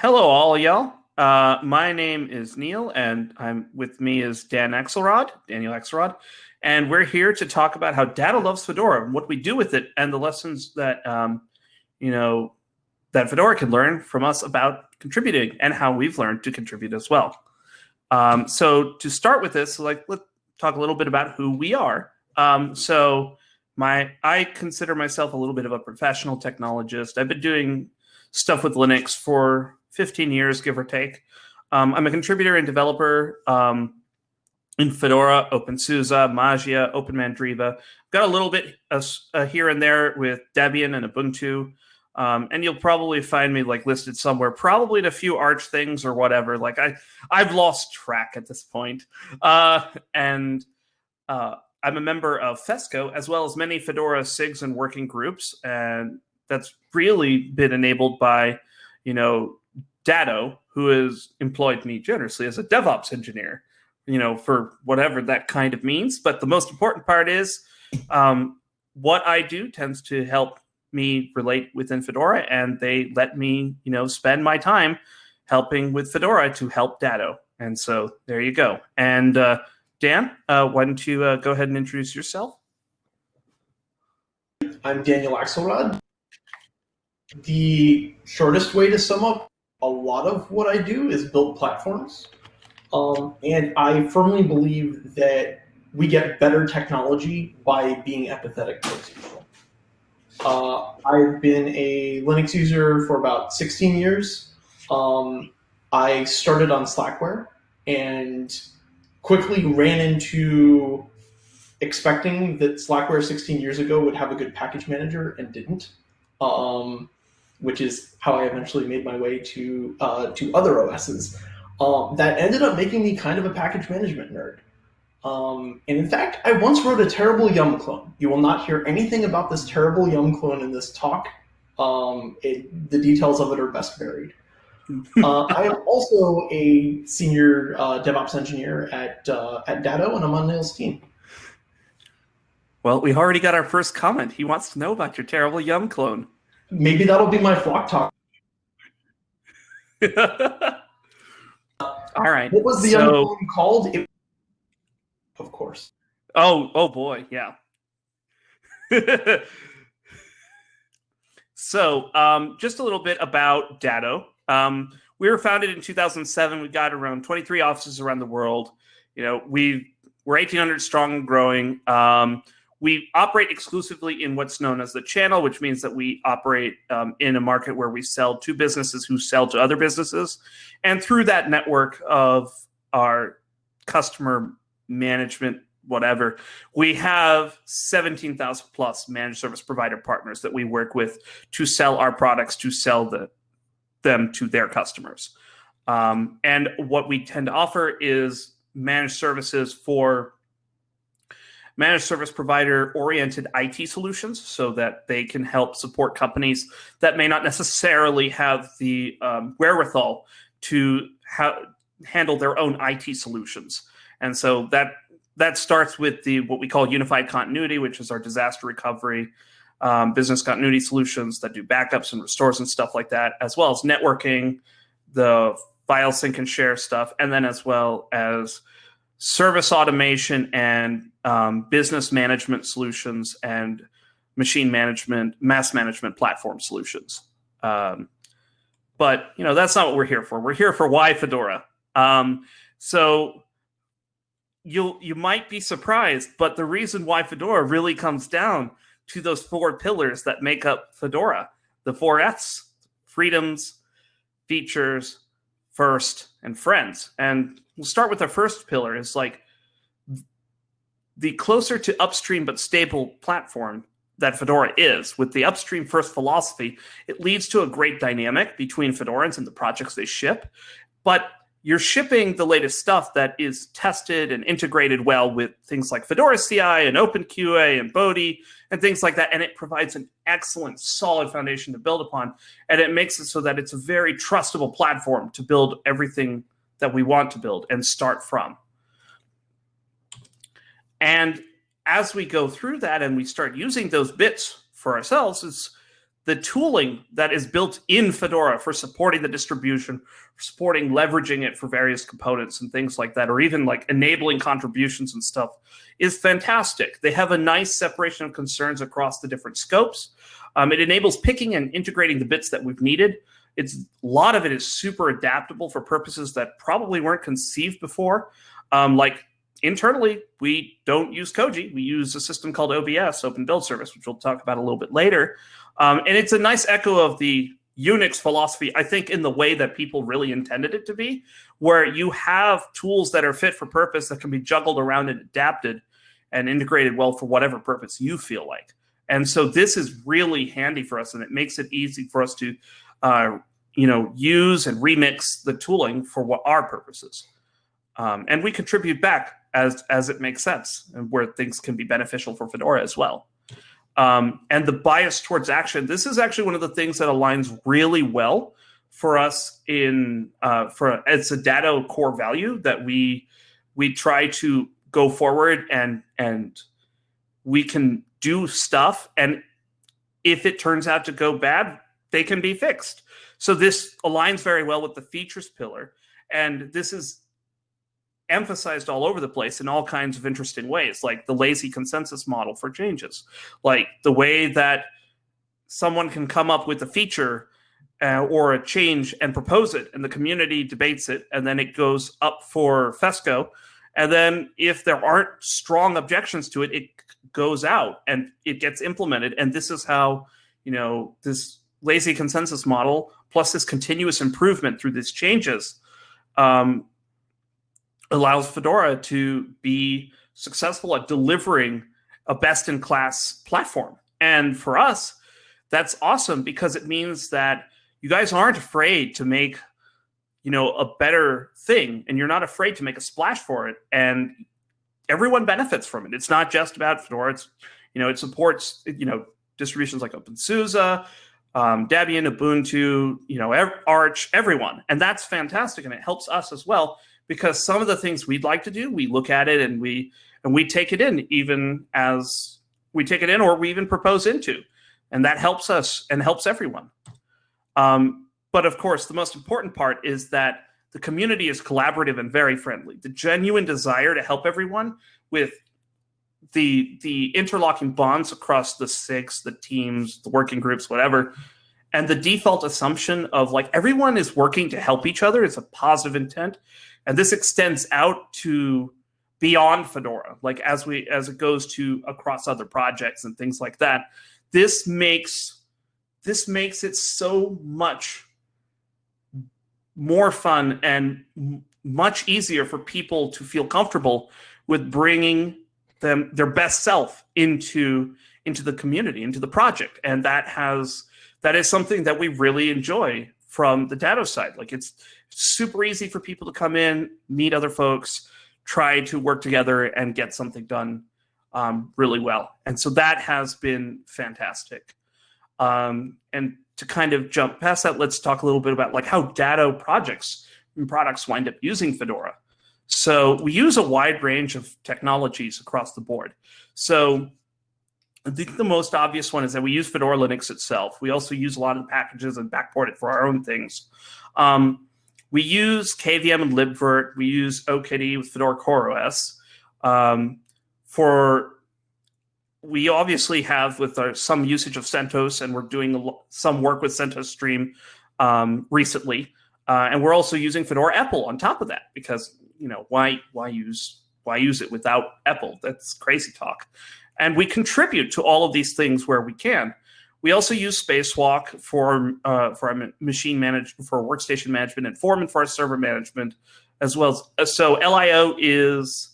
Hello, all y'all. Uh, my name is Neil, and I'm with me is Dan Axelrod, Daniel Axelrod, and we're here to talk about how Datto loves Fedora and what we do with it, and the lessons that um, you know that Fedora can learn from us about contributing, and how we've learned to contribute as well. Um, so to start with this, like let's talk a little bit about who we are. Um, so my I consider myself a little bit of a professional technologist. I've been doing stuff with Linux for 15 years, give or take. Um, I'm a contributor and developer um, in Fedora, OpenSUSE, Mageia, OpenMandriva. Got a little bit of, uh, here and there with Debian and Ubuntu. Um, and you'll probably find me like listed somewhere, probably in a few Arch things or whatever. Like I, I've lost track at this point. Uh, and uh, I'm a member of FESCO as well as many Fedora SIGs and working groups, and that's really been enabled by, you know, Datto, who has employed me generously as a DevOps engineer, you know, for whatever that kind of means. But the most important part is um, what I do tends to help me relate within Fedora, and they let me, you know, spend my time helping with Fedora to help Datto. And so there you go. And uh, Dan, uh, why don't you uh, go ahead and introduce yourself? I'm Daniel Axelrod. The shortest way to sum up a lot of what I do is build platforms. Um, and I firmly believe that we get better technology by being empathetic towards people. Uh, I've been a Linux user for about 16 years. Um, I started on Slackware and quickly ran into expecting that Slackware 16 years ago would have a good package manager and didn't. Um, which is how I eventually made my way to uh, to other OSs. Um, that ended up making me kind of a package management nerd. Um, and in fact, I once wrote a terrible Yum clone. You will not hear anything about this terrible Yum clone in this talk. Um, it, the details of it are best buried. uh, I am also a senior uh, DevOps engineer at uh, at Datto, and I'm on Neil's team. Well, we already got our first comment. He wants to know about your terrible Yum clone. Maybe that'll be my flock talk. All right. What was the so, other one called? It, of course. Oh, oh boy, yeah. so, um, just a little bit about Datto. Um, we were founded in 2007. We've got around 23 offices around the world. You know, we we're 1,800 strong and growing. Um, we operate exclusively in what's known as the channel, which means that we operate um, in a market where we sell to businesses who sell to other businesses. And through that network of our customer management, whatever, we have 17,000 plus managed service provider partners that we work with to sell our products, to sell the, them to their customers. Um, and what we tend to offer is managed services for managed service provider oriented IT solutions so that they can help support companies that may not necessarily have the um, wherewithal to ha- handle their own IT solutions. And so that that starts with the what we call unified continuity, which is our disaster recovery, um, business continuity solutions that do backups and restores and stuff like that, as well as networking, the file sync and share stuff, and then as well as service automation and um, business management solutions and machine management, mass management platform solutions. Um, but you know that's not what we're here for. We're here for why Fedora. Um, so you'll you might be surprised, but the reason why Fedora really comes down to those four pillars that make up Fedora: the four Fs, freedoms, features, first, and friends. And we'll start with the first pillar is like the closer to upstream but stable platform that Fedora is, with the upstream first philosophy, it leads to a great dynamic between Fedorans and the projects they ship. But you're shipping the latest stuff that is tested and integrated well with things like Fedora CI and OpenQA and Bodhi and things like that. And it provides an excellent, solid foundation to build upon. And it makes it so that it's a very trustable platform to build everything that we want to build and start from. And as we go through that and we start using those bits for ourselves, is the tooling that is built in Fedora for supporting the distribution, supporting leveraging it for various components and things like that, or even like enabling contributions and stuff, is fantastic. They have a nice separation of concerns across the different scopes. Um, it enables picking and integrating the bits that we've needed. It's a lot of it is super adaptable for purposes that probably weren't conceived before. Um, like internally, we don't use Koji. We use a system called OBS, Open Build Service, which we'll talk about a little bit later. Um, and it's a nice echo of the Unix philosophy, I think, in the way that people really intended it to be, where you have tools that are fit for purpose that can be juggled around and adapted and integrated well for whatever purpose you feel like. And so this is really handy for us, and it makes it easy for us to, uh, you know, use and remix the tooling for what our purposes. Um, and we contribute back as as it makes sense and where things can be beneficial for Fedora as well. Um, and the bias towards action. This is actually one of the things that aligns really well for us in uh, for it's a Datto core value that we we try to go forward and and we can do stuff and if it turns out to go bad they can be fixed so this aligns very well with the features pillar and this is emphasized all over the place in all kinds of interesting ways, like the lazy consensus model for changes, like the way that someone can come up with a feature uh, or a change and propose it, and the community debates it, and then it goes up for FESCO. And then if there aren't strong objections to it, it goes out and it gets implemented. And this is how, you know, this lazy consensus model plus this continuous improvement through these changes um, allows Fedora to be successful at delivering a best in class platform. And for us, that's awesome because it means that you guys aren't afraid to make you know a better thing and you're not afraid to make a splash for it and everyone benefits from it. It's not just about fedora. It's you know it supports you know distributions like opensuse um, debian ubuntu you know arch everyone. And that's fantastic and it helps us as well because some of the things we'd like to do, we look at it and we and we take it in even as we take it in or we even propose into. And that helps us and helps everyone. Um, but of course, the most important part is that the community is collaborative and very friendly. The genuine desire to help everyone with the the interlocking bonds across the SIGs, the teams, the working groups, whatever, and the default assumption of like everyone is working to help each other is a positive intent and this extends out to beyond Fedora, like as we as it goes to across other projects and things like that. This makes this makes it so much more fun and much easier for people to feel comfortable with bringing them their best self into into the community into the project and that has that is something that we really enjoy from the Datto side like it's super easy for people to come in, meet other folks, try to work together and get something done um, really well. And so that has been fantastic. Um, and to kind of jump past that, let's talk a little bit about like how Datto projects and products wind up using Fedora. So we use a wide range of technologies across the board. So I think the most obvious one is that we use Fedora Linux itself. We also use a lot of the packages and backport it for our own things. Um, we use KVM and libvirt. We use OKD with Fedora CoreOS. Um, for we obviously have with our, some usage of CentOS, and we're doing some work with CentOS Stream um, recently, uh, and we're also using Fedora EPEL on top of that because you know why why use why use it without EPEL? That's crazy talk. And we contribute to all of these things where we can. We also use Spacewalk for uh, for machine management, for workstation management, and Foreman for our server management, as well as uh, so LIO is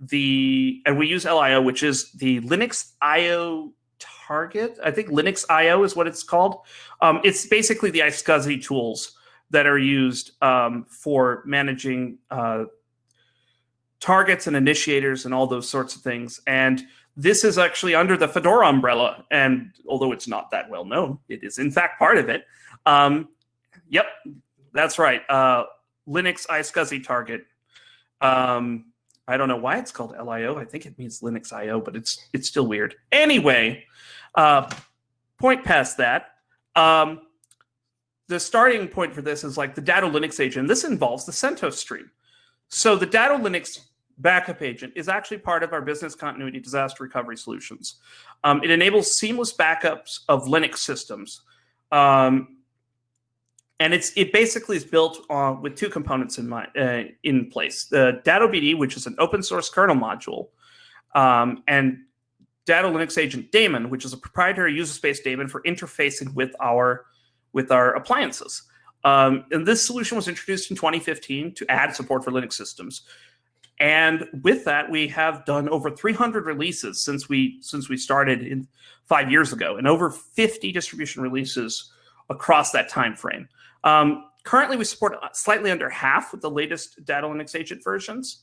the and we use LIO, which is the Linux IO target. I think Linux IO is what it's called. Um, it's basically the iSCSI tools that are used um, for managing uh, targets and initiators and all those sorts of things. And this is actually under the Fedora umbrella, and although it's not that well known, it is in fact part of it. Um, yep, that's right. Uh, Linux iSCSI target. Um, I don't know why it's called LIO. I think it means Linux IO, but it's it's still weird. Anyway, uh, point past that. Um, the starting point for this is like the Datto Linux agent. This involves the CentOS stream. So the Datto Linux backup agent is actually part of our business continuity disaster recovery solutions. Um, it enables seamless backups of Linux systems. Um, and it's it basically is built on with two components in mind uh, in place: the Datto BD, which is an open source kernel module, um, and Datto Linux Agent Daemon, which is a proprietary user space daemon for interfacing with our with our appliances. Um, and this solution was introduced in 2015 to add support for Linux systems. And with that, we have done over 300 releases since we since we started in five years ago, and over 50 distribution releases across that time frame. Um, currently, we support slightly under half with the latest Datto Linux Agent versions.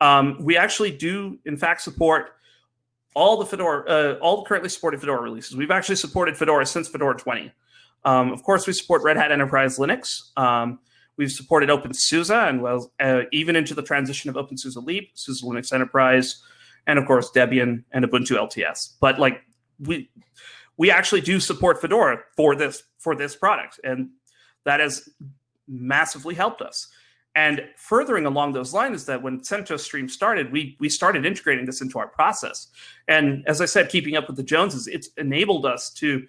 Um, we actually do, in fact, support all the Fedora, uh, all the currently supported Fedora releases. We've actually supported Fedora since Fedora 20. Um, of course, we support Red Hat Enterprise Linux. Um, we've supported OpenSUSE and well, uh, even into the transition of OpenSUSE Leap, SUSE Linux Enterprise, and of course Debian and Ubuntu LTS. But like we we actually do support Fedora for this for this product, and that has massively helped us. And furthering along those lines is that when CentOS Stream started, we we started integrating this into our process. And as I said, keeping up with the Joneses, it's enabled us to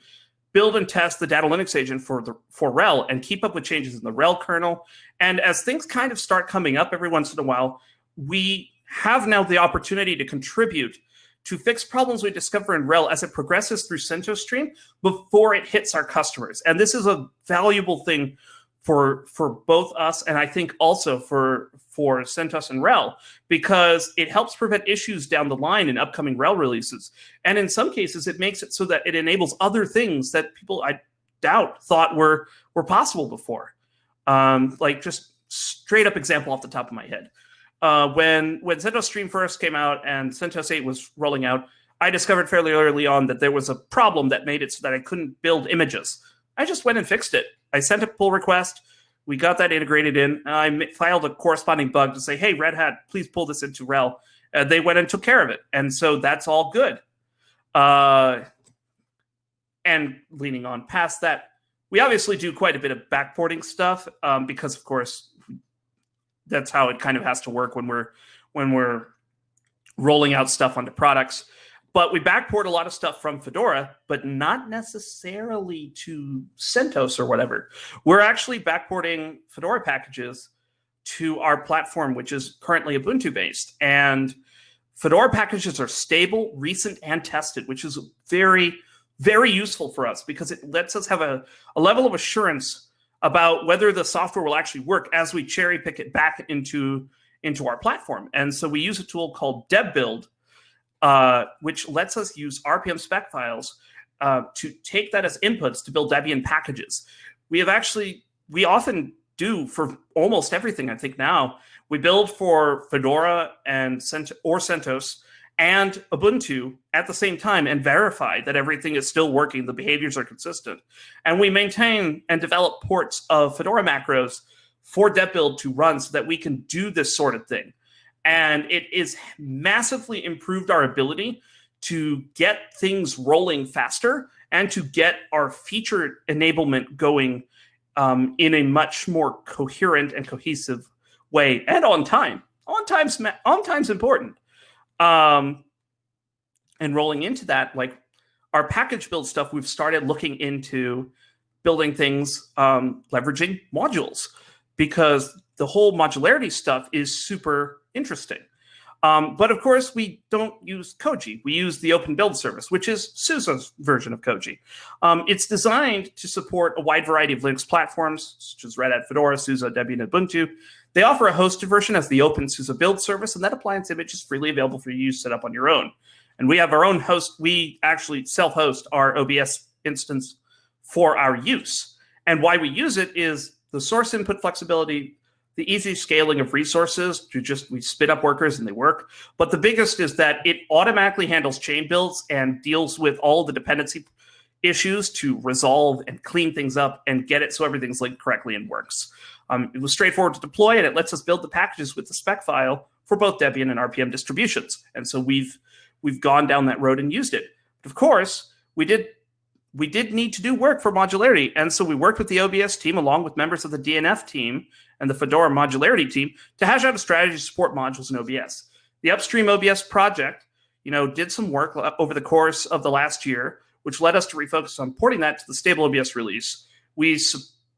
build and test the Datto Linux agent for the for RHEL and keep up with changes in the RHEL kernel. And as things kind of start coming up every once in a while, we have now the opportunity to contribute to fix problems we discover in RHEL as it progresses through CentOS Stream before it hits our customers. And this is a valuable thing for for both us and I think also for for CentOS and RHEL because it helps prevent issues down the line in upcoming RHEL releases. And in some cases, it makes it so that it enables other things that people I doubt thought were were possible before. Um, like just straight up example off the top of my head. Uh, when when CentOS Stream first came out and CentOS 8 was rolling out, I discovered fairly early on that there was a problem that made it so that I couldn't build images. I just went and fixed it. I sent a pull request. We got that integrated in. I filed a corresponding bug to say, hey, Red Hat, please pull this into RHEL. Uh, they went and took care of it. And so that's all good. Uh, and leaning on past that, we obviously do quite a bit of backporting stuff um, because, of course, that's how it kind of has to work when we're when we're rolling out stuff onto products. But we backport a lot of stuff from Fedora, but not necessarily to CentOS or whatever. We're actually backporting Fedora packages to our platform, which is currently Ubuntu based. And Fedora packages are stable, recent, and tested, which is very, very useful for us because it lets us have a, a level of assurance about whether the software will actually work as we cherry pick it back into, into our platform. And so we use a tool called DebBuild, uh, which lets us use RPM spec files uh, to take that as inputs to build Debian packages. We have actually, we often do for almost everything, I think now. We build for Fedora and Cent or CentOS and Ubuntu at the same time and verify that everything is still working, the behaviors are consistent. And we maintain and develop ports of Fedora macros for DebBuild to run so that we can do this sort of thing and it is massively improved our ability to get things rolling faster and to get our feature enablement going um, in a much more coherent and cohesive way and on time. On time's on time's important. Um, and rolling into that, like our package build stuff, we've started looking into building things um, leveraging modules because the whole modularity stuff is super interesting. Um, but of course, we don't use Koji. We use the Open Build Service, which is SUSE's version of Koji. Um, it's designed to support a wide variety of Linux platforms, such as Red Hat, Fedora, SUSE, Debian, and Ubuntu. They offer a hosted version as the Open SUSE Build Service, and that appliance image is freely available for you to set up on your own. And we have our own host. We actually self-host our OBS instance for our use. And why we use it is the source input flexibility, the easy scaling of resources to just we spit up workers and they work. But the biggest is that it automatically handles chain builds and deals with all the dependency issues to resolve and clean things up and get it so everything's linked correctly and works. Um, it was straightforward to deploy and it lets us build the packages with the spec file for both Debian and RPM distributions. And so we've we've gone down that road and used it. But of course, we did we did need to do work for modularity. And so we worked with the OBS team along with members of the DNF team and the Fedora modularity team to hash out a strategy to support modules in OBS. The upstream OBS project, you know, did some work over the course of the last year, which led us to refocus on porting that to the stable OBS release. We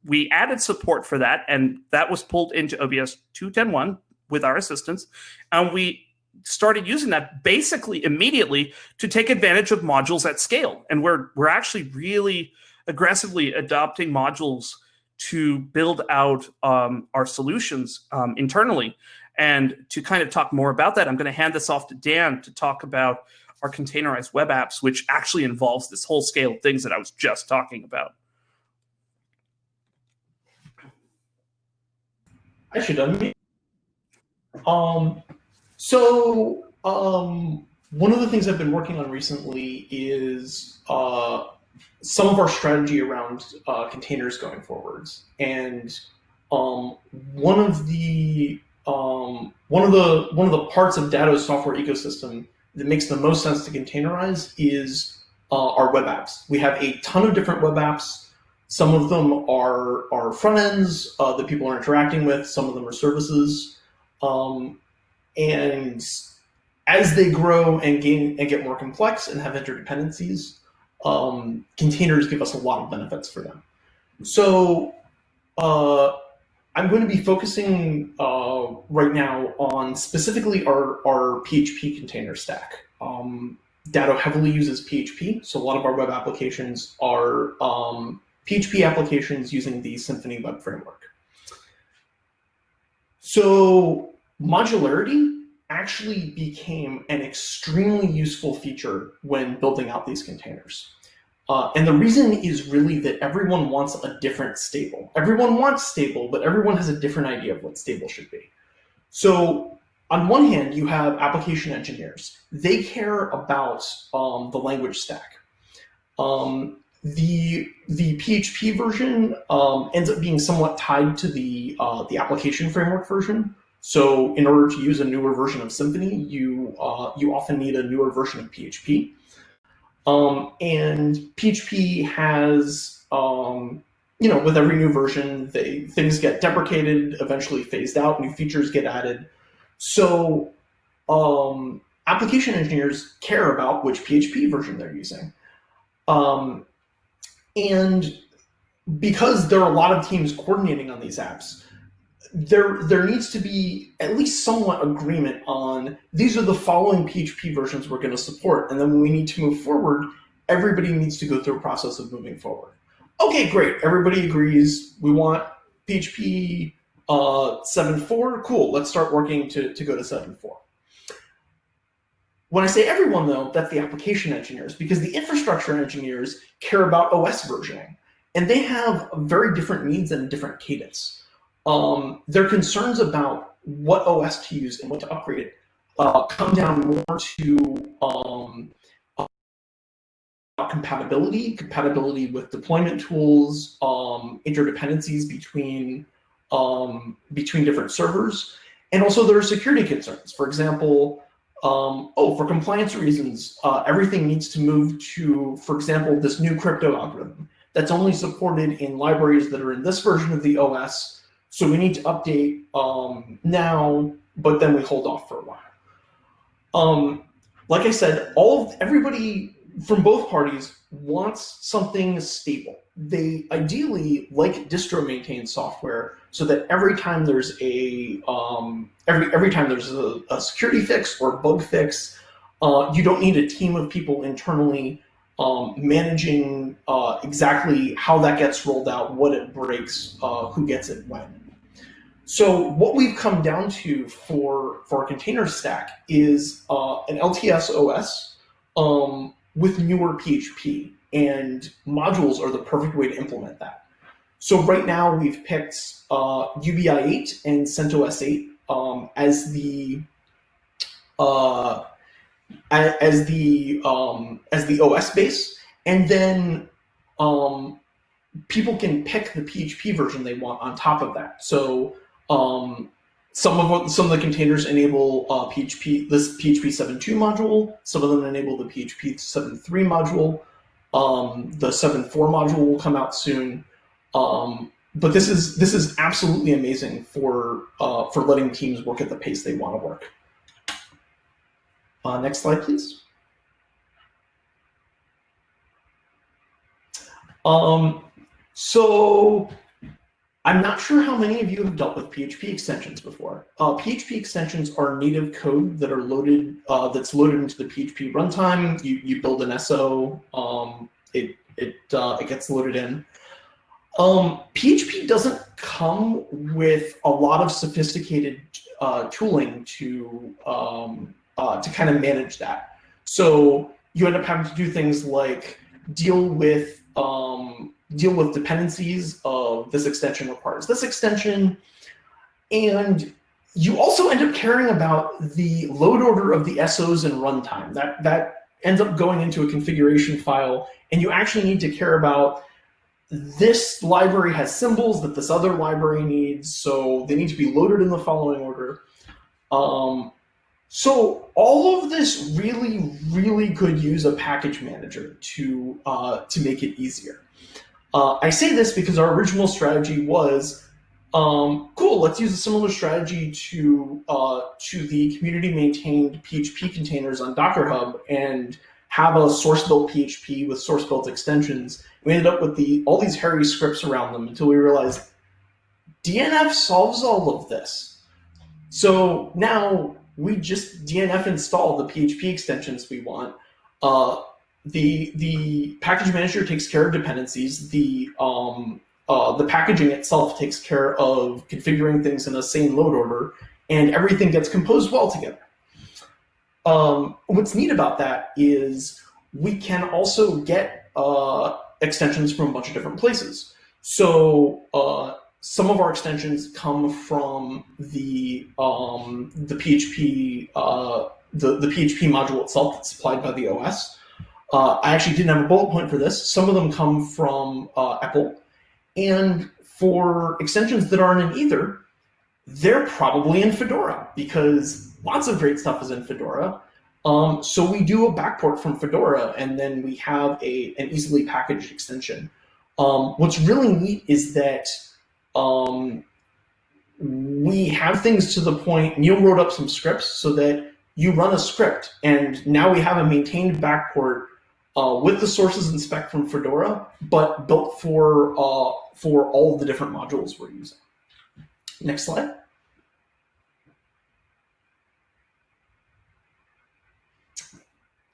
we added support for that, and that was pulled into OBS 2.10.1 with our assistance, and we started using that basically immediately to take advantage of modules at scale. And we're we're actually really aggressively adopting modules to build out um, our solutions um, internally. And to kind of talk more about that, I'm going to hand this off to Dan to talk about our containerized web apps, which actually involves this whole scale of things that I was just talking about. I should unmute. Um, so um, one of the things I've been working on recently is uh, some of our strategy around uh, containers going forwards. And um, one of the um, one of the one of the parts of Datto's software ecosystem that makes the most sense to containerize is uh, our web apps. We have a ton of different web apps. Some of them are are front ends uh, that people are interacting with. Some of them are services. Um, and as they grow and gain and get more complex and have interdependencies, um, containers give us a lot of benefits for them. So uh, I'm going to be focusing uh, right now on specifically our, our PHP container stack. Um, Datto heavily uses PHP, so a lot of our web applications are um, PHP applications using the Symfony web framework. So modularity actually became an extremely useful feature when building out these containers. Uh, and the reason is really that everyone wants a different stable. Everyone wants stable, but everyone has a different idea of what stable should be. So on one hand, you have application engineers. They care about um, the language stack. Um, the the PHP version um, ends up being somewhat tied to the uh, the application framework version, so in order to use a newer version of Symfony, you, uh, you often need a newer version of PHP. Um, and PHP has, um, you know, with every new version, they, things get deprecated, eventually phased out, new features get added. So um, application engineers care about which PHP version they're using. Um, and because there are a lot of teams coordinating on these apps, there there needs to be at least somewhat agreement on these are the following PHP versions we're going to support, and then when we need to move forward, everybody needs to go through a process of moving forward. Okay, great. Everybody agrees. We want PHP uh, 7.4. Cool. Let's start working to, to go to 7.4. When I say everyone, though, that's the application engineers, because the infrastructure engineers care about OS versioning, and they have very different needs and different cadence um, their concerns about what OS to use and what to upgrade it uh, come down more to um, compatibility, compatibility with deployment tools, um, interdependencies between um, between different servers, and also there are security concerns. For example, um, oh, for compliance reasons, uh, everything needs to move to, for example, this new crypto algorithm that's only supported in libraries that are in this version of the OS so we need to update um, now, but then we hold off for a while. Um, like I said, all of, everybody from both parties wants something stable. They ideally like distro maintained software so that every time there's a um, every every time there's a, a security fix or bug fix, uh, you don't need a team of people internally um, managing uh, exactly how that gets rolled out, what it breaks, uh, who gets it when. So what we've come down to for, for our container stack is uh, an LTS OS um, with newer PHP, and modules are the perfect way to implement that. So right now we've picked uh, UBI 8 and CentOS 8 um, as the uh, as the um, as the OS base, and then um, people can pick the PHP version they want on top of that. So um, some of some of the containers enable uh, PHP this PHP 7.2 module. Some of them enable the PHP 7.3 module. Um, the 7.4 module will come out soon. Um, but this is this is absolutely amazing for uh, for letting teams work at the pace they want to work. Uh, next slide, please. Um, so I'm not sure how many of you have dealt with PHP extensions before. Uh, PHP extensions are native code that are loaded, uh, that's loaded into the PHP runtime. You, you build an SO, um, it, it, uh, it gets loaded in. Um, PHP doesn't come with a lot of sophisticated uh, tooling to, um, uh, to kind of manage that. So you end up having to do things like deal with um, deal with dependencies of this extension requires this extension. And you also end up caring about the load order of the SOs and runtime. That, that ends up going into a configuration file, and you actually need to care about this library has symbols that this other library needs, so they need to be loaded in the following order. Um, so all of this really, really could use a package manager to, uh, to make it easier. Uh, I say this because our original strategy was, um, cool, let's use a similar strategy to, uh, to the community maintained PHP containers on Docker Hub and have a source built PHP with source built extensions. We ended up with the all these hairy scripts around them until we realized DNF solves all of this. So now we just DNF install the PHP extensions we want. Uh, the the package manager takes care of dependencies. The um, uh, the packaging itself takes care of configuring things in a sane load order, and everything gets composed well together. Um, what's neat about that is we can also get uh, extensions from a bunch of different places. So uh, some of our extensions come from the um, the PHP uh, the the PHP module itself that's supplied by the OS. Uh, I actually didn't have a bullet point for this. Some of them come from uh, EPEL, and for extensions that aren't in either, they're probably in Fedora because lots of great stuff is in Fedora. Um, so we do a backport from Fedora, and then we have a an easily packaged extension. Um, what's really neat is that um, we have things to the point, Neil wrote up some scripts so that you run a script and now we have a maintained backport uh, with the sources and spec from Fedora, but built for, uh, for all the different modules we're using. Next slide.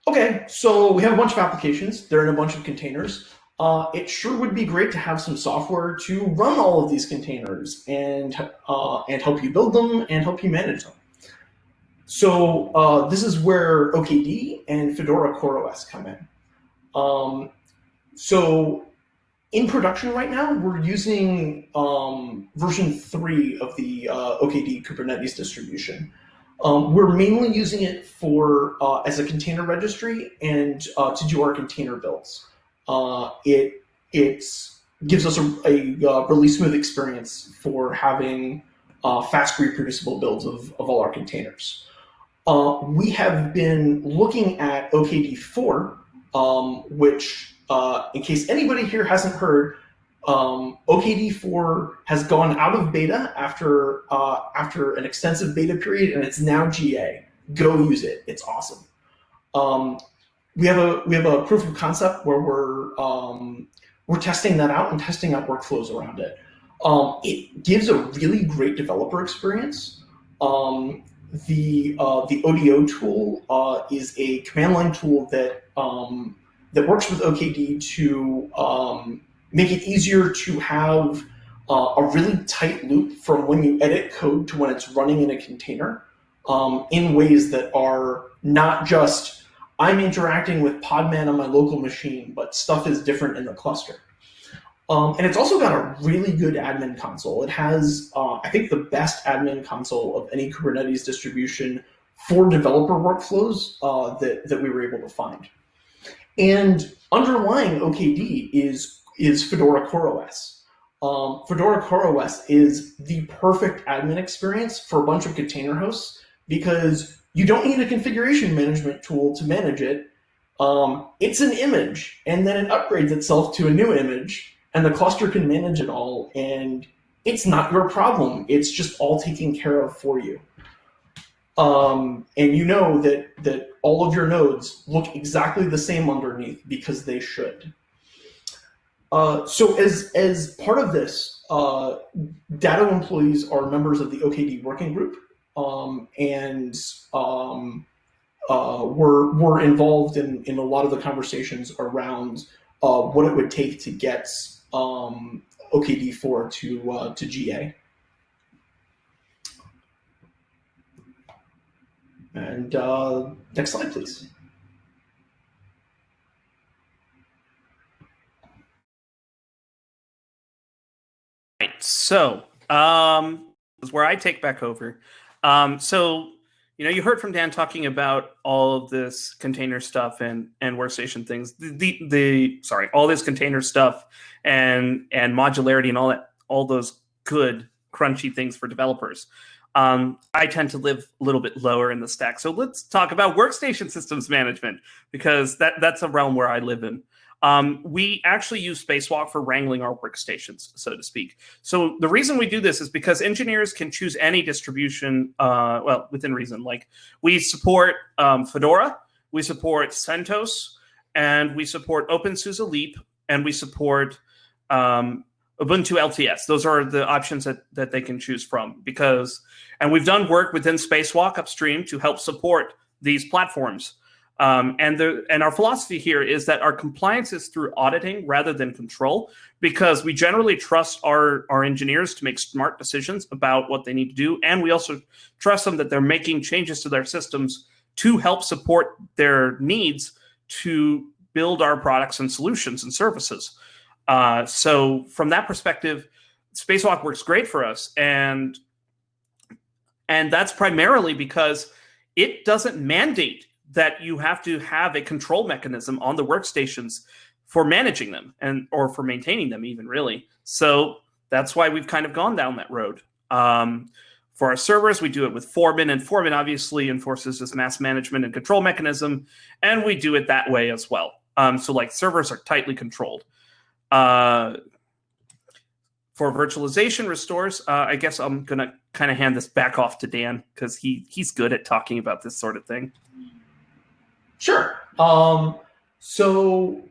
Okay, so we have a bunch of applications. They're in a bunch of containers uh, it sure would be great to have some software to run all of these containers and, uh, and help you build them and help you manage them. So uh, this is where OKD and Fedora CoreOS come in. Um, so in production right now, we're using um, version three of the uh, OKD Kubernetes distribution. Um, we're mainly using it for uh, as a container registry and uh, to do our container builds uh, it it gives us a, a, a, really smooth experience for having uh, fast reproducible builds of, of all our containers. Uh, we have been looking at OKD4, um, which, uh, in case anybody here hasn't heard, um, OKD4 has gone out of beta after uh, after an extensive beta period, and it's now GA. Go use it; it's awesome. Um, we have a we have a proof of concept where we're um, we're testing that out and testing out workflows around it. Um, it gives a really great developer experience. Um, the uh, the ODO tool uh, is a command line tool that um, that works with OKD to um, make it easier to have uh, a really tight loop from when you edit code to when it's running in a container um, in ways that are not just I'm interacting with Podman on my local machine, but stuff is different in the cluster. Um, and it's also got a really good admin console. It has, uh, I think, the best admin console of any Kubernetes distribution for developer workflows uh, that, that we were able to find. And underlying OKD is, is Fedora CoreOS. Um, Fedora CoreOS is the perfect admin experience for a bunch of container hosts because you don't need a configuration management tool to manage it. Um, it's an image, and then it upgrades itself to a new image, and the cluster can manage it all, and it's not your problem. It's just all taken care of for you. Um, and you know that, that all of your nodes look exactly the same underneath because they should. Uh, so as, as part of this, uh, Datto employees are members of the OKD working group um, and um, uh, were, were involved in, in a lot of the conversations around uh, what it would take to get um, OKD4 to, uh, to GA. And uh, next slide, please. Right. So um, is where I take back over. Um, so you know, you heard from Dan talking about all of this container stuff and and workstation things. The, the, the sorry, all this container stuff and and modularity and all that, all those good crunchy things for developers. Um, I tend to live a little bit lower in the stack. So let's talk about workstation systems management because that that's a realm where I live in. Um, we actually use Spacewalk for wrangling our workstations, so to speak. So the reason we do this is because engineers can choose any distribution, uh, well, within reason. Like we support um, Fedora, we support CentOS, and we support OpenSUSE Leap, and we support um, Ubuntu LTS. Those are the options that, that they can choose from because, and we've done work within Spacewalk upstream to help support these platforms. Um, and the and our philosophy here is that our compliance is through auditing rather than control, because we generally trust our our engineers to make smart decisions about what they need to do, and we also trust them that they're making changes to their systems to help support their needs to build our products and solutions and services. Uh, so from that perspective, Spacewalk works great for us, and and that's primarily because it doesn't mandate that you have to have a control mechanism on the workstations for managing them and or for maintaining them even really. So that's why we've kind of gone down that road. Um, for our servers, we do it with Foreman, and Foreman obviously enforces this mass management and control mechanism, and we do it that way as well. Um, so like servers are tightly controlled. Uh, for virtualization restores, uh, I guess I'm gonna kind of hand this back off to Dan because he he's good at talking about this sort of thing. Sure. Um, so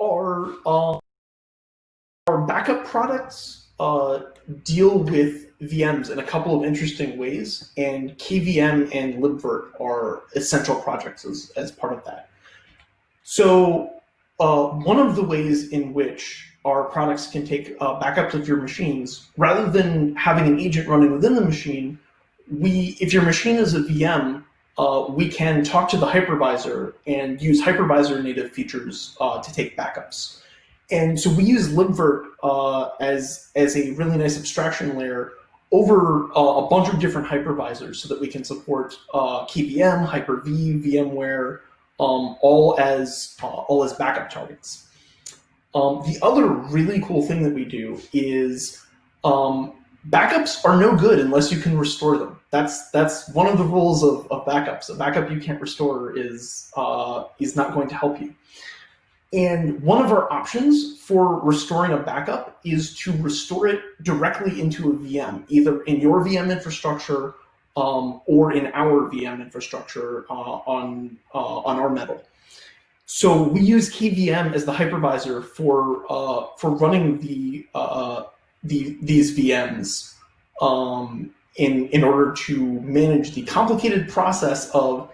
our uh, our backup products uh, deal with VMs in a couple of interesting ways, and KVM and libvirt are essential projects as, as part of that. So uh, one of the ways in which our products can take uh, backups of your machines, rather than having an agent running within the machine, we, if your machine is a VM, uh, we can talk to the hypervisor and use hypervisor native features uh, to take backups. And so we use libvirt uh, as, as a really nice abstraction layer over uh, a bunch of different hypervisors so that we can support KVM, Hyper-V, VMware, um, all as uh, all as backup targets. Um, the other really cool thing that we do is um, backups are no good unless you can restore them. That's that's one of the rules of, of backups. A backup you can't restore is uh, is not going to help you. And one of our options for restoring a backup is to restore it directly into a VM, either in your VM infrastructure um, or in our VM infrastructure uh, on uh, on our metal. So we use KVM as the hypervisor for uh, for running the uh, the, these VMs um, in, in order to manage the complicated process of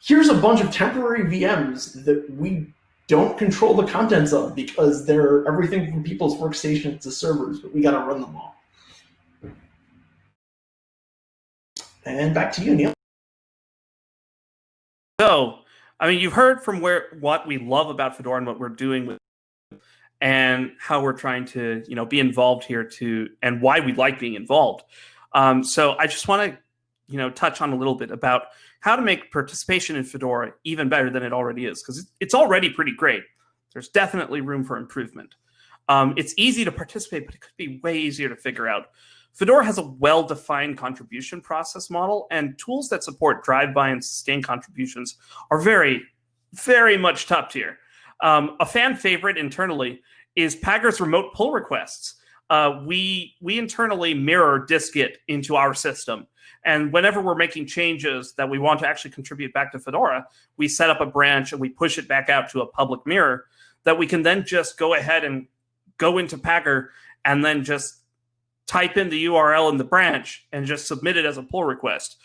here's a bunch of temporary VMs that we don't control the contents of because they're everything from people's workstations to servers, but we got to run them all. And back to you, Neil. So, I mean, you've heard from where what we love about Fedora and what we're doing with and how we're trying to you know be involved here to and why we like being involved. Um, so i just want to you know touch on a little bit about how to make participation in fedora even better than it already is because it's already pretty great. There's definitely room for improvement. Um, it's easy to participate but it could be way easier to figure out fedora has a well-defined contribution process model and tools that support drive by and sustain contributions are very very much top tier. Um, a fan favorite internally is Pagure's remote pull requests. Uh, we we internally mirror dist-git into our system, and whenever we're making changes that we want to actually contribute back to Fedora, we set up a branch and we push it back out to a public mirror that we can then just go ahead and go into Packer and then just type in the URL in the branch and just submit it as a pull request.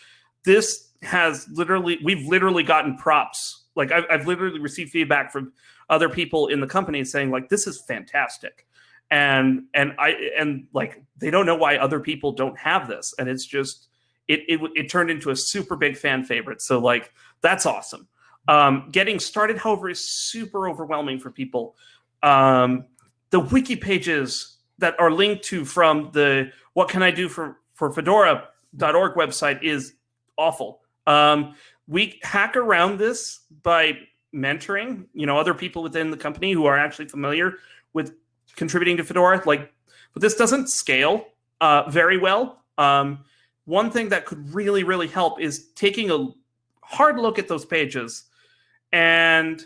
This has literally we've literally gotten props. Like I've, I've literally received feedback from other people in the company saying like this is fantastic. And and i and like they don't know why other people don't have this. And it's just it it, it turned into a super big fan favorite. So like that's awesome. Um, getting started however is super overwhelming for people. Um, the wiki pages that are linked to from the what can i do for for fedora.org website is awful um, we hack around this by mentoring, you know, other people within the company who are actually familiar with contributing to Fedora. Like, but this doesn't scale uh, very well. Um, one thing that could really, really help is taking a hard look at those pages and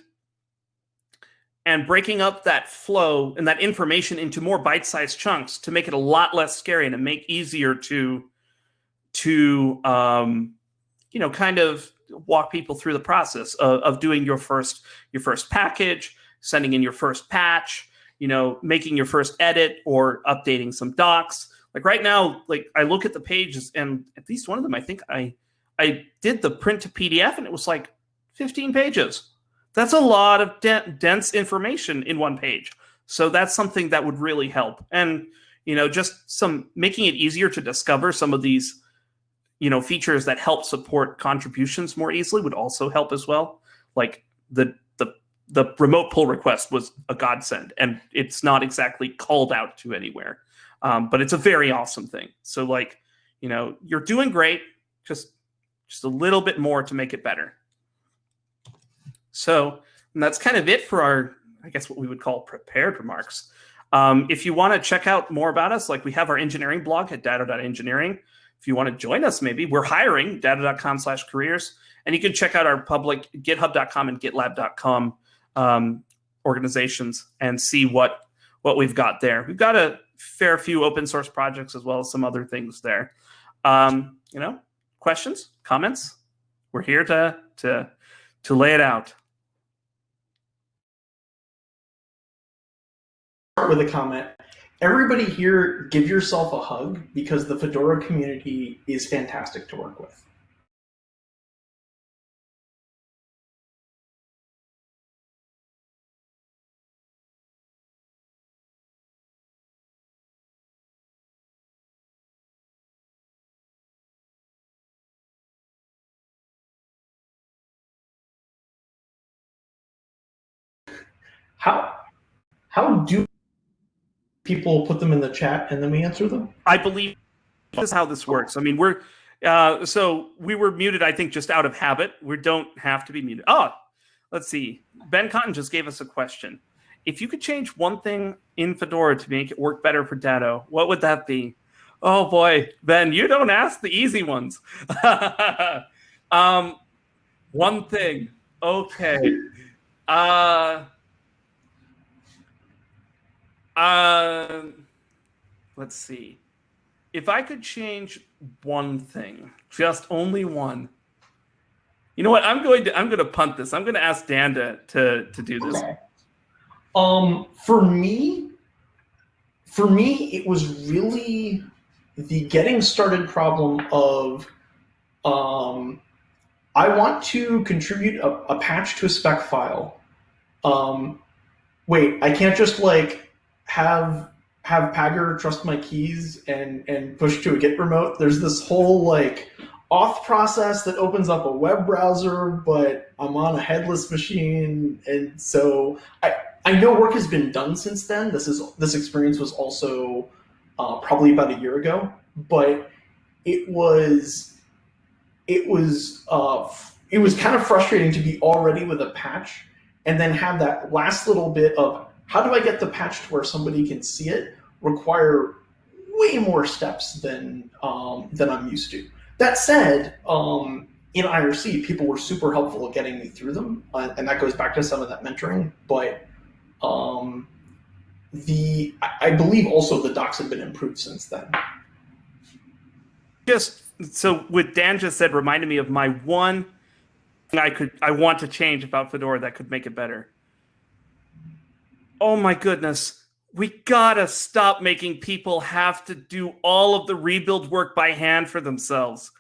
and breaking up that flow and that information into more bite-sized chunks to make it a lot less scary and to make easier to to um, you know kind of walk people through the process of, of doing your first your first package, sending in your first patch, you know, making your first edit or updating some docs. Like right now, like I look at the pages and at least one of them, I think I I did the print to PDF and it was like 15 pages. That's a lot of de dense information in one page. So that's something that would really help. And you know, just some making it easier to discover some of these you know features that help support contributions more easily would also help as well like the the the remote pull request was a godsend and it's not exactly called out to anywhere um, but it's a very awesome thing so like you know you're doing great just just a little bit more to make it better so that's kind of it for our i guess what we would call prepared remarks um, if you want to check out more about us like we have our engineering blog at datto.engineering if you want to join us, maybe we're hiring datto.com slash careers. And you can check out our public github.com and gitlab.com um, organizations and see what, what we've got there. We've got a fair few open source projects as well as some other things there. Um, you know, questions, comments? We're here to, to, to lay it out. With a comment, everybody here give yourself a hug because the Fedora community is fantastic to work with. How how do people put them in the chat and then we answer them? I believe this is how this works. I mean, we're uh, so we were muted, I think, just out of habit. We don't have to be muted. Oh, let's see. Ben Cotton just gave us a question. If you could change one thing in Fedora to make it work better for Datto, what would that be? Oh boy, Ben, you don't ask the easy ones. um, one thing. Okay. Uh, uh, let's see. If I could change one thing, just only one. You know what? I'm going to I'm going to punt this. I'm going to ask Dan to to, do this. Okay. Um, for me, for me, it was really the getting started problem of um, I want to contribute a, a patch to a spec file. Um, wait, I can't just like have have Pagure trust my keys and and push to a Git remote. There's this whole like auth process that opens up a web browser, but I'm on a headless machine, and so I I know work has been done since then. This is this experience was also uh, probably about a year ago, but it was it was uh, it was kind of frustrating to be already with a patch and then have that last little bit of how do I get the patch to where somebody can see it require way more steps than um, than I'm used to. That said, um, in IRC, people were super helpful at getting me through them, uh, and that goes back to some of that mentoring. But um, the I believe also the docs have been improved since then. Just so what Dan just said reminded me of my one thing I could I want to change about Fedora that could make it better. Oh my goodness. We gotta stop making people have to do all of the rebuild work by hand for themselves.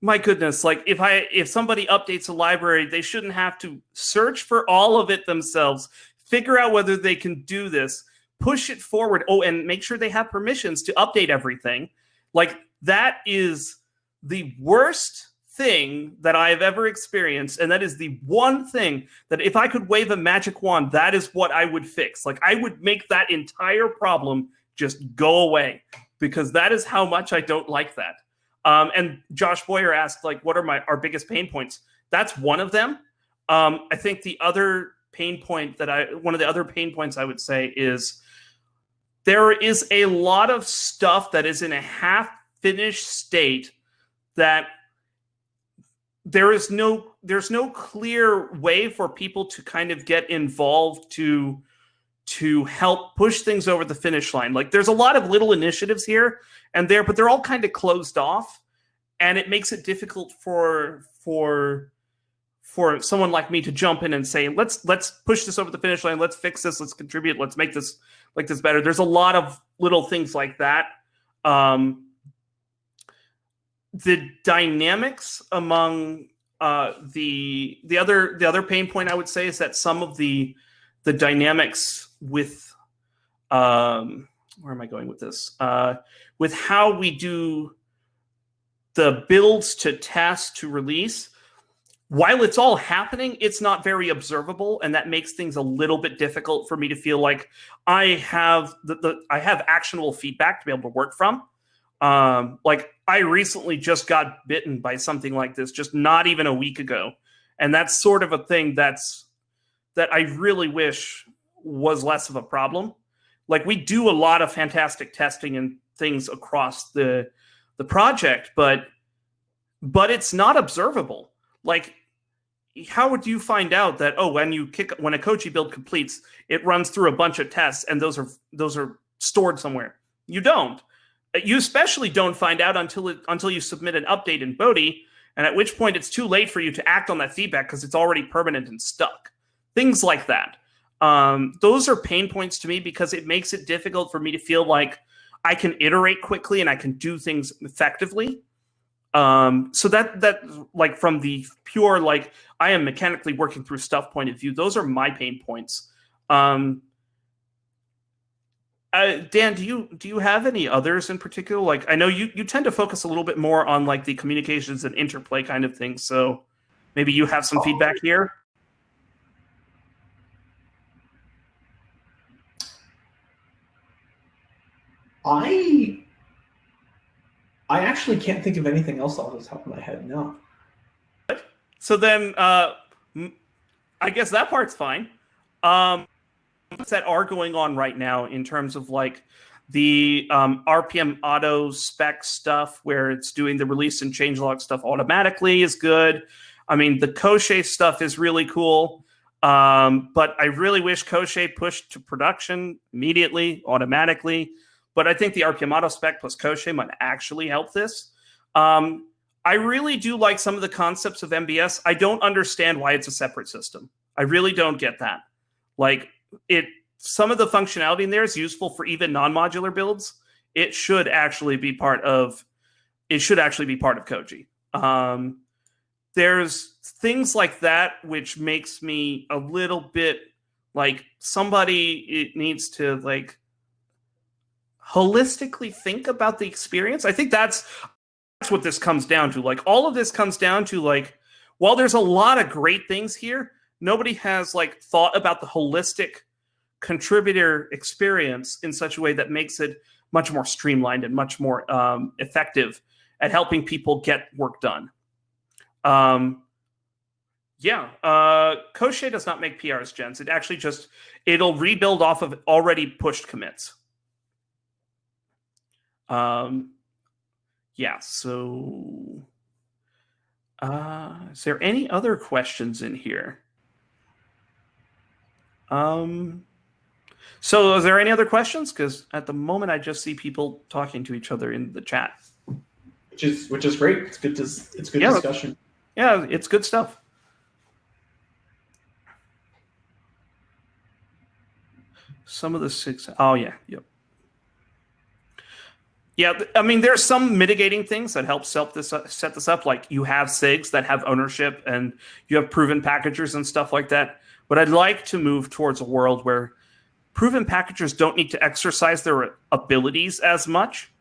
My goodness, like if I if somebody updates a library, they shouldn't have to search for all of it themselves, figure out whether they can do this, push it forward. Oh, and make sure they have permissions to update everything. Like that is the worst thing that I have ever experienced. And that is the one thing that if I could wave a magic wand, that is what I would fix. Like I would make that entire problem just go away because that is how much I don't like that. Um, and Josh Boyer asked, like, what are my our biggest pain points? That's one of them. Um, I think the other pain point that I one of the other pain points I would say is there is a lot of stuff that is in a half finished state that there is no there's no clear way for people to kind of get involved to to help push things over the finish line. Like there's a lot of little initiatives here and there, but they're all kind of closed off, and it makes it difficult for for for someone like me to jump in and say, let's let's push this over the finish line, let's fix this, let's contribute, let's make this like this better. There's a lot of little things like that. Um, the dynamics among uh, the the other the other pain point I would say is that some of the the dynamics with um, where am I going with this? Uh, with how we do the builds to test to release, while it's all happening, it's not very observable, and that makes things a little bit difficult for me to feel like I have the, the I have actionable feedback to be able to work from. Um, like I recently just got bitten by something like this, just not even a week ago, and that's sort of a thing that's that I really wish was less of a problem. Like we do a lot of fantastic testing and things across the the project, but but it's not observable. Like how would you find out that oh when you kick when a Koji build completes, it runs through a bunch of tests and those are those are stored somewhere? You don't you especially don't find out until it, until you submit an update in Bodhi, and at which point it's too late for you to act on that feedback because it's already permanent and stuck. Things like that. Um, those are pain points to me because it makes it difficult for me to feel like I can iterate quickly and I can do things effectively. Um, so that that like from the pure like I am mechanically working through stuff point of view, those are my pain points. Um, uh, Dan, do you do you have any others in particular? Like, I know you you tend to focus a little bit more on like the communications and interplay kind of things. So maybe you have some feedback here. I I actually can't think of anything else off the top of my head. No. So then, uh, I guess that part's fine. Um, that are going on right now in terms of like the um, RPM auto spec stuff where it's doing the release and changelog stuff automatically is good. I mean, the Koschei stuff is really cool. Um, but I really wish Koschei pushed to production immediately, automatically. But I think the RPM auto spec plus Koschei might actually help this. Um, I really do like some of the concepts of MBS. I don't understand why it's a separate system. I really don't get that. Like, it some of the functionality in there is useful for even non-modular builds. It should actually be part of it should actually be part of Koji. Um, there's things like that which makes me a little bit like somebody it needs to like holistically think about the experience. I think that's that's what this comes down to. Like all of this comes down to like while there's a lot of great things here, nobody has like thought about the holistic contributor experience in such a way that makes it much more streamlined and much more um, effective at helping people get work done. Um, yeah, uh, does not make PRs, gens. It actually just it'll rebuild off of already pushed commits. Um, yeah, so Uh, is there any other questions in here? Um, so is there any other questions? Because at the moment, I just see people talking to each other in the chat. Which is which is great. It's good to it's good Yeah. discussion. Yeah, it's good stuff. Some of the six oh yeah, yep. Yeah, I mean, there's some mitigating things that help set this up, set this up. Like you have SIGs that have ownership, and you have proven packagers and stuff like that. But I'd like to move towards a world where proven packagers don't need to exercise their abilities as much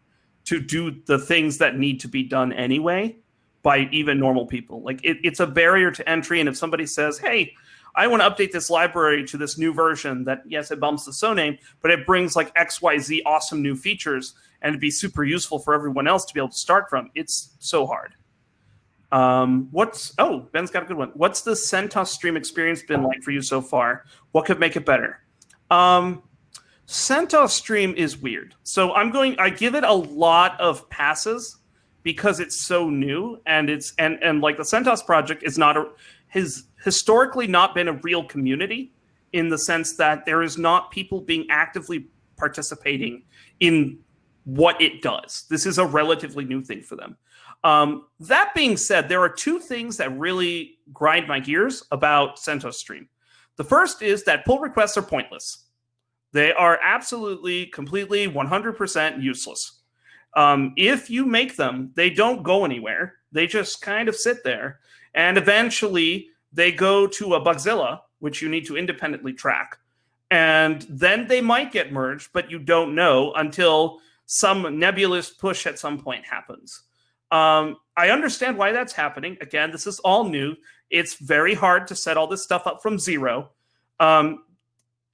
to do the things that need to be done anyway by even normal people. Like it, it's a barrier to entry. And if somebody says, "Hey, I want to update this library to this new version," that yes, it bumps the soname, but it brings like X, Y, Z awesome new features, and it'd be super useful for everyone else to be able to start from. It's so hard. Um, what's oh Ben's got a good one. What's the CentOS stream experience been like for you so far? What could make it better? Um, CentOS stream is weird. So I'm going. I give it a lot of passes because it's so new and it's and and like the CentOS project is not a has historically not been a real community in the sense that there is not people being actively participating in what it does. This is a relatively new thing for them. Um, that being said, there are two things that really grind my gears about CentOS Stream. The first is that pull requests are pointless. They are absolutely, completely, 100% useless. Um, if you make them, they don't go anywhere. They just kind of sit there. And eventually they go to a Bugzilla, which you need to independently track. And then they might get merged, but you don't know until some nebulous push at some point happens. Um, I understand why that's happening. Again, this is all new. It's very hard to set all this stuff up from zero. Um,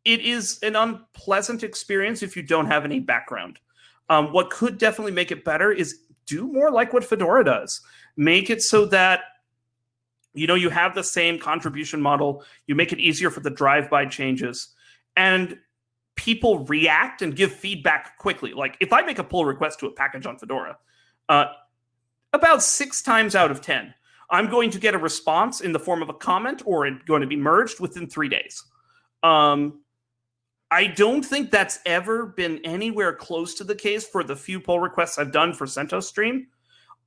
it is an unpleasant experience if you don't have any background. Um, what could definitely make it better is do more like what Fedora does. Make it so that you know you have the same contribution model. You make it easier for the drive-by changes, and people react and give feedback quickly. Like if I make a pull request to a package on Fedora, uh, about six times out of ten, I'm going to get a response in the form of a comment or it's going to be merged within three days. Um, I don't think that's ever been anywhere close to the case for the few pull requests I've done for CentOS Stream.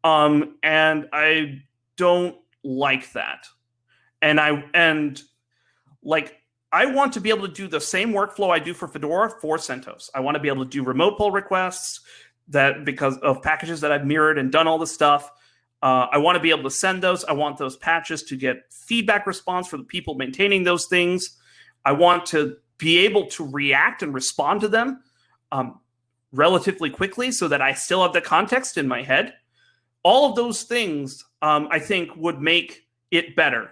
Um, and I don't like that. And I and like I want to be able to do the same workflow I do for Fedora for CentOS. I want to be able to do remote pull requests that because of packages that I've mirrored and done all the stuff. Uh, I want to be able to send those. I want those patches to get feedback response for the people maintaining those things. I want to be able to react and respond to them um, relatively quickly so that I still have the context in my head. All of those things, um, I think, would make it better.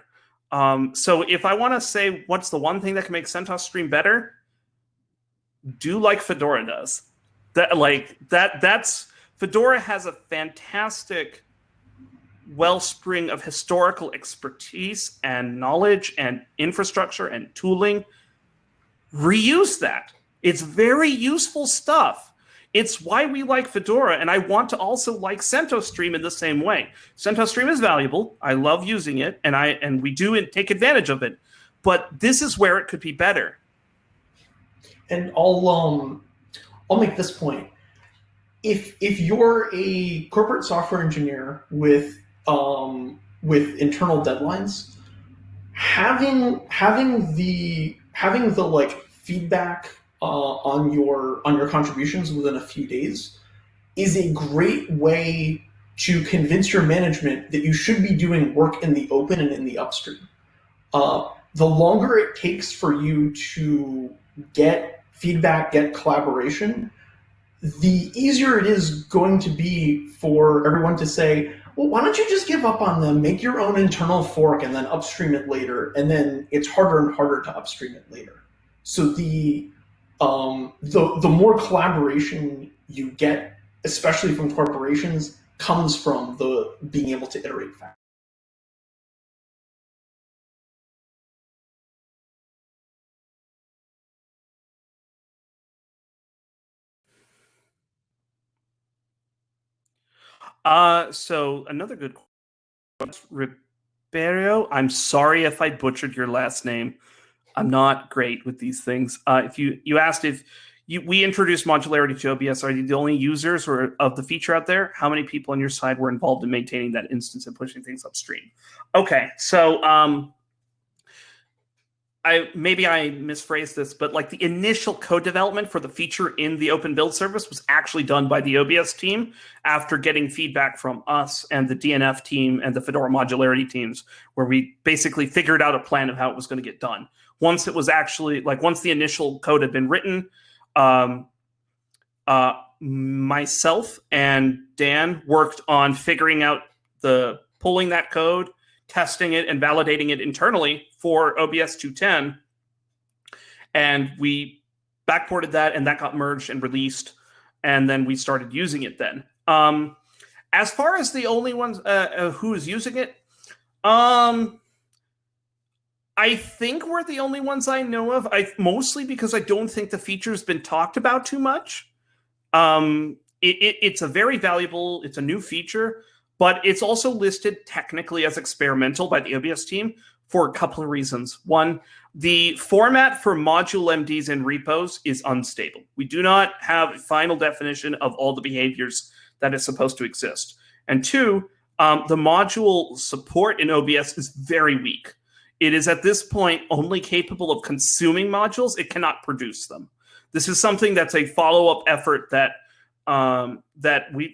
Um, so if I want to say what's the one thing that can make CentOS Stream better, do like Fedora does. That like that that's Fedora has a fantastic wellspring of historical expertise and knowledge and infrastructure and tooling reuse that. It's very useful stuff. It's why we like Fedora, and I want to also like CentOS Stream in the same way. CentOS Stream is valuable. I love using it, and I and we do take advantage of it. But this is where it could be better. And I'll um, I'll make this point. If if you're a corporate software engineer with um, with internal deadlines, having having the having the like feedback uh, on your on your contributions within a few days is a great way to convince your management that you should be doing work in the open and in the upstream. Uh, the longer it takes for you to get feedback, get collaboration, the easier it is going to be for everyone to say, well, why don't you just give up on them, make your own internal fork, and then upstream it later? And then it's harder and harder to upstream it later. So the um, the the more collaboration you get, especially from corporations, comes from the being able to iterate fast. Uh, so another good question. Ribeiro. I'm sorry if I butchered your last name. I'm not great with these things. Uh, if you you asked if you, we introduced modularity to OBS, are you the only users or of the feature out there? How many people on your side were involved in maintaining that instance and pushing things upstream? Okay, so um, I maybe I misphrased this, but like the initial code development for the feature in the open build service was actually done by the OBS team after getting feedback from us and the DNF team and the Fedora modularity teams, where we basically figured out a plan of how it was going to get done. Once it was actually like once the initial code had been written, um, uh, myself and Dan worked on figuring out the pulling that code, testing it, and validating it internally for OBS 210. And we backported that, and that got merged and released. And then we started using it then. Um, as far as the only ones uh, uh, who is using it, um, I think we're the only ones I know of. I mostly because I don't think the feature's been talked about too much. Um, it, it, it's a very valuable. It's a new feature, but it's also listed technically as experimental by the OBS team for a couple of reasons. One, the format for module MDs and repos is unstable. We do not have a final definition of all the behaviors that is supposed to exist. And two, um, the module support in OBS is very weak. It is at this point only capable of consuming modules. It cannot produce them. This is something that's a follow-up effort that um, that we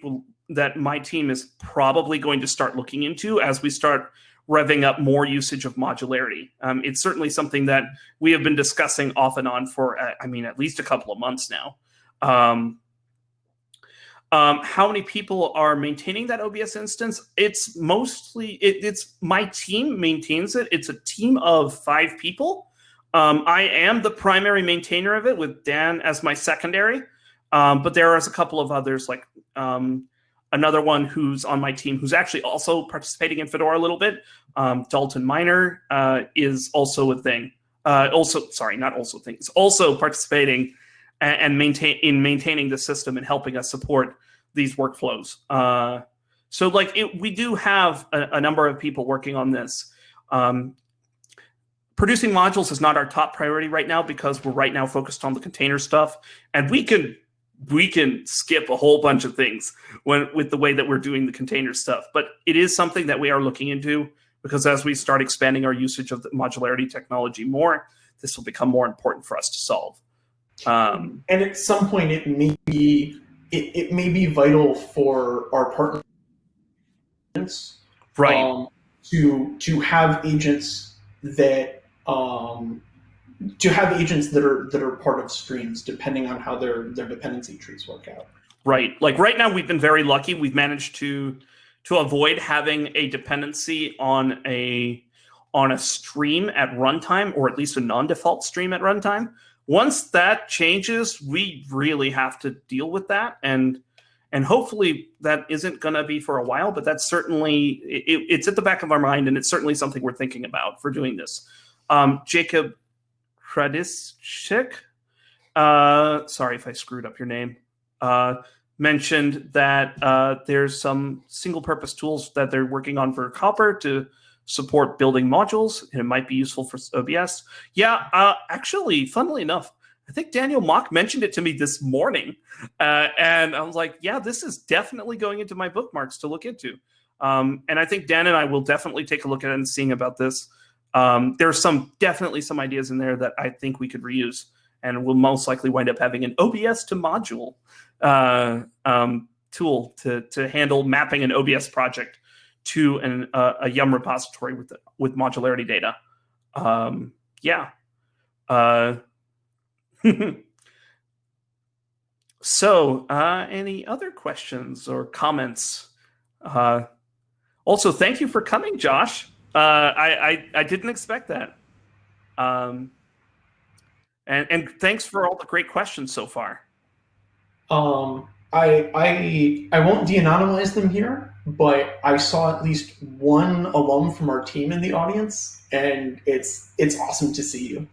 that my team is probably going to start looking into as we start revving up more usage of modularity. Um, it's certainly something that we have been discussing off and on for, uh, I mean, at least a couple of months now. Um, um, how many people are maintaining that OBS instance? It's mostly, it, it's my team maintains it. It's a team of five people. Um, I am the primary maintainer of it with Dan as my secondary. Um, but there is a couple of others like um, another one who's on my team who's actually also participating in Fedora a little bit. Um, Dalton Miner uh, is also a thing. Uh, also, sorry, not also things. Also participating and, and, maintain in maintaining the system and helping us support these workflows. Uh, so, like, it, we do have a, a, number of people working on this. Um, producing modules is not our top priority right now because we're right now focused on the container stuff, and we can we can skip a whole bunch of things when with the way that we're doing the container stuff. But it is something that we are looking into because as we start expanding our usage of the modularity technology more, this will become more important for us to solve. Um, and at some point, it may be it, it may be vital for our partners, right, um, to to have agents that um, to have agents that are that are part of streams depending on how their their dependency trees work out. Right. Like right now we've been very lucky. We've managed to to avoid having a dependency on a on a stream at runtime or at least a non-default stream at runtime. Once that changes we really have to deal with that and and hopefully that isn't going to be for a while but that's certainly it, it's at the back of our mind and it's certainly something we're thinking about for doing this. Um, jacob Kradischik, uh, sorry if I screwed up your name, uh, mentioned that uh, there's some single purpose tools that they're working on for Copr to support building modules, and it might be useful for OBS. Yeah, uh, actually, funnily enough, I think Daniel Mach mentioned it to me this morning, uh, and I was like, "Yeah, this is definitely going into my bookmarks to look into." Um, and I think Dan and I will definitely take a look at it and seeing about this. Um, there's some definitely some ideas in there that I think we could reuse, and we'll most likely wind up having an OBS to module uh, um, tool to to handle mapping an OBS project to an, uh, a Yum repository with with modularity data. Um, yeah. Uh, so, uh, any other questions or comments? Uh, also, thank you for coming, Josh. Uh, I, I, I didn't expect that. Um, and and thanks for all the great questions so far. Um, I I I won't de-anonymize them here, but I saw at least one alum from our team in the audience, and it's it's awesome to see you.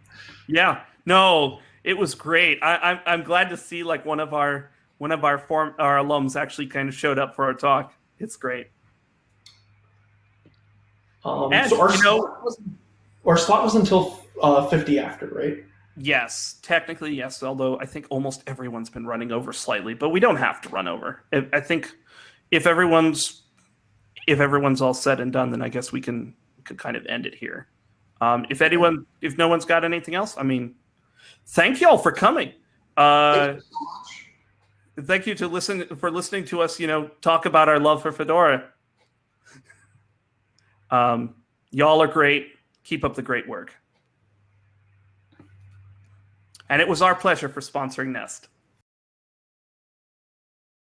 Yeah, no, it was great. I, I'm I'm glad to see like one of our one of our form our alums actually kind of showed up for our talk. It's great. Um, And, so our you know- slot was, our slot was until uh, 50 after, right? Yes, technically yes. Although I think almost everyone's been running over slightly, but we don't have to run over. I, I think if everyone's if everyone's all said and done, then I guess we can could kind of end it here. Um, if anyone, if no one's got anything else, I mean, thank y'all for coming. Uh, Thank you so much. thank you to listen for listening to us. You know, talk about our love for Fedora. Um, y'all are great. Keep up the great work. And it was our pleasure for sponsoring Nest.